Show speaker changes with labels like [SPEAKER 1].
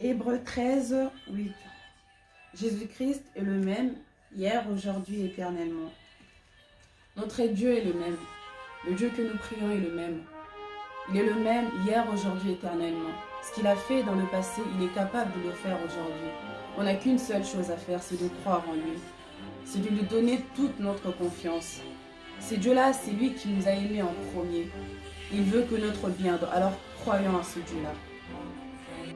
[SPEAKER 1] Hébreu 13, 8. Jésus-Christ est le même hier, aujourd'hui, éternellement. Notre Dieu est le même. Le Dieu que nous prions est le même. Il est le même hier, aujourd'hui, éternellement. Ce qu'il a fait dans le passé, il est capable de le faire aujourd'hui. On n'a qu'une seule chose à faire, c'est de croire en lui. C'est de lui donner toute notre confiance. c'est Dieu-là, c'est lui qui nous a aimés en premier. Il veut que notre bien, alors croyons à ce Dieu-là.